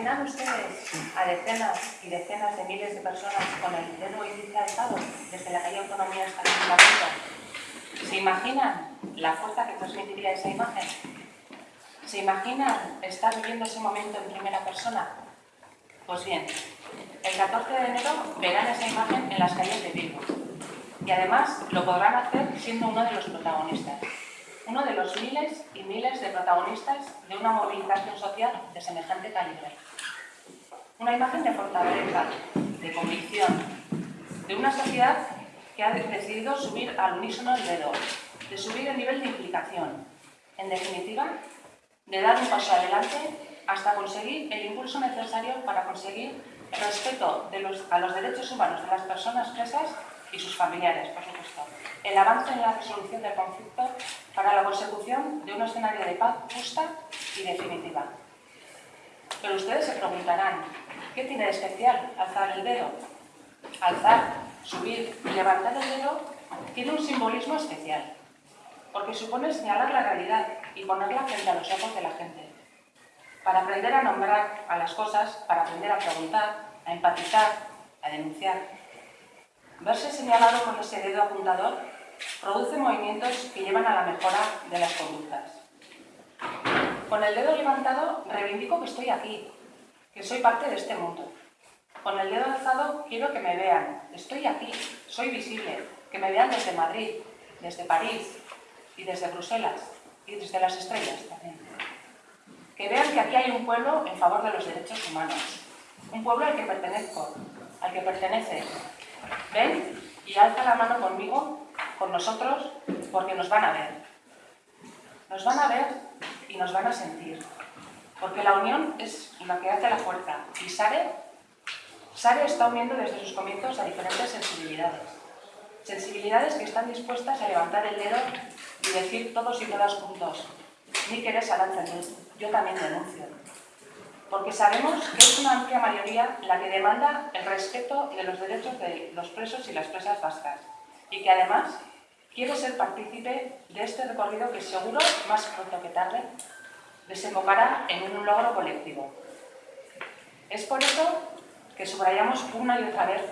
imaginan ustedes a decenas y decenas de miles de personas con el dedo índice alzado desde la calle Autonomía hasta Ayuntamiento? ¿Se imaginan la fuerza que transmitiría esa imagen? ¿Se imaginan estar viviendo ese momento en primera persona? Pues bien, el 14 de enero verán esa imagen en las calles de Bilbao. Y además lo podrán hacer siendo uno de los protagonistas. Uno de los miles y miles de protagonistas de una movilización social de semejante calibre. Una imagen de fortaleza, de convicción, de una sociedad que ha decidido subir al unísono el dedo, de subir el nivel de implicación. En definitiva, de dar un paso adelante hasta conseguir el impulso necesario para conseguir respeto a los derechos humanos de las personas presas y sus familiares, por supuesto. El avance en la resolución del conflicto para la consecución de un escenario de paz justa y definitiva. Pero ustedes se preguntarán, ¿qué tiene de especial alzar el dedo? Alzar, subir y levantar el dedo tiene un simbolismo especial, porque supone señalar la realidad y ponerla frente a los ojos de la gente. Para aprender a nombrar a las cosas, para aprender a preguntar, a empatizar, a denunciar. Verse señalado con ese dedo apuntador produce movimientos que llevan a la mejora de las conductas. Con el dedo levantado reivindico que estoy aquí, que soy parte de este mundo. Con el dedo alzado quiero que me vean, estoy aquí, soy visible, que me vean desde Madrid, desde París y desde Bruselas y desde las estrellas también. Que vean que aquí hay un pueblo en favor de los derechos humanos, un pueblo al que pertenezco, al que pertenece. Ven y alza la mano conmigo, con nosotros, porque nos van a ver. Nos van a ver y nos van a sentir. Porque la unión es la que hace la fuerza. Y Sare, Sare está uniendo desde sus comienzos a diferentes sensibilidades. Sensibilidades que están dispuestas a levantar el dedo y decir todos y todas juntos, ni querés luz, yo también denuncio. Porque sabemos que es una amplia mayoría la que demanda el respeto de los derechos de los presos y las presas vascas y que además quiere ser partícipe de este recorrido que seguro, más pronto que tarde, desembocará en un logro colectivo. Es por eso que subrayamos una y otra vez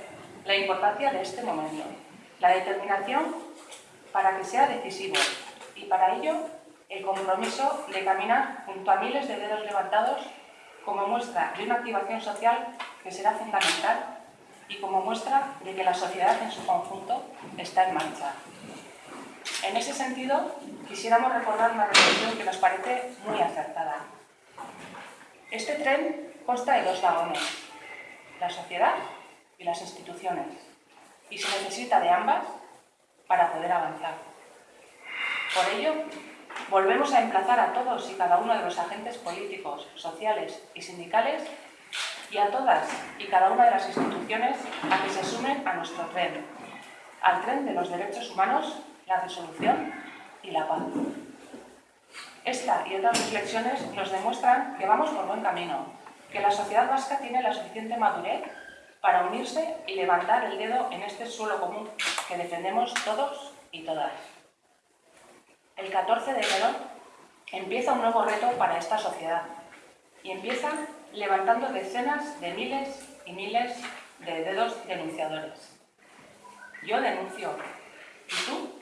la importancia de este momento, la determinación para que sea decisivo y para ello el compromiso de caminar junto a miles de dedos levantados como muestra de una activación social que será fundamental y como muestra de que la sociedad en su conjunto está en marcha. En ese sentido, quisiéramos recordar una reflexión que nos parece muy acertada. Este tren consta de dos vagones, la sociedad y las instituciones, y se necesita de ambas para poder avanzar. Por ello, volvemos a emplazar a todos y cada uno de los agentes políticos, sociales y sindicales y a todas y cada una de las instituciones a que se sumen a nuestro tren, al tren de los derechos humanos, la resolución y la paz. Esta y otras reflexiones nos demuestran que vamos por buen camino, que la sociedad vasca tiene la suficiente madurez para unirse y levantar el dedo en este suelo común que defendemos todos y todas. El 14 de enero empieza un nuevo reto para esta sociedad y empieza levantando decenas de miles y miles de dedos denunciadores. Yo denuncio. ¿Y tú?